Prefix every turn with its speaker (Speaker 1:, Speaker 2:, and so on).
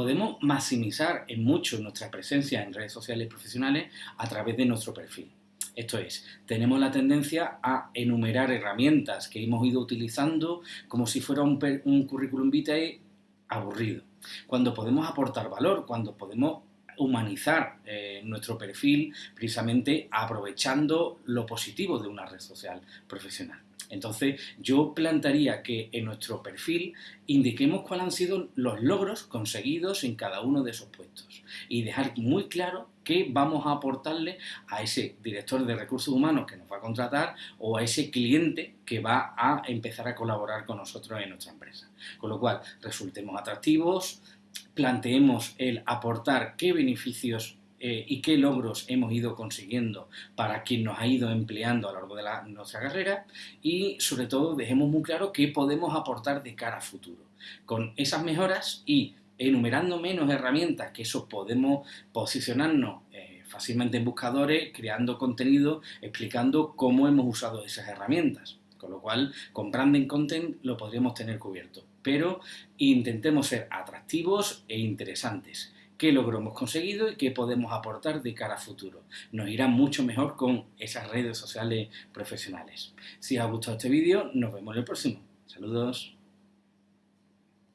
Speaker 1: Podemos maximizar en mucho nuestra presencia en redes sociales profesionales a través de nuestro perfil. Esto es, tenemos la tendencia a enumerar herramientas que hemos ido utilizando como si fuera un, currículum vitae aburrido. Cuando podemos aportar valor, cuando podemos humanizar eh, nuestro perfil precisamente aprovechando lo positivo de una red social profesional. Entonces, yo plantearía que en nuestro perfil indiquemos cuáles han sido los logros conseguidos en cada uno de esos puestos y dejar muy claro qué vamos a aportarle a ese director de recursos humanos que nos va a contratar o a ese cliente que va a empezar a colaborar con nosotros en nuestra empresa. Con lo cual, resultemos atractivos, planteemos el aportar qué beneficios eh, y qué logros hemos ido consiguiendo para quien nos ha ido empleando a lo largo de nuestra carrera y sobre todo dejemos muy claro qué podemos aportar de cara a futuro. Con esas mejoras y enumerando menos herramientas, que eso podemos posicionarnos eh, fácilmente en buscadores, creando contenido, explicando cómo hemos usado esas herramientas. Con lo cual, con branding content lo podríamos tener cubierto. Pero intentemos ser atractivos e interesantes qué logro hemos conseguido y qué podemos aportar de cara a futuro. Nos irá mucho mejor con esas redes sociales profesionales. Si os ha gustado este vídeo, nos vemos en el próximo. Saludos.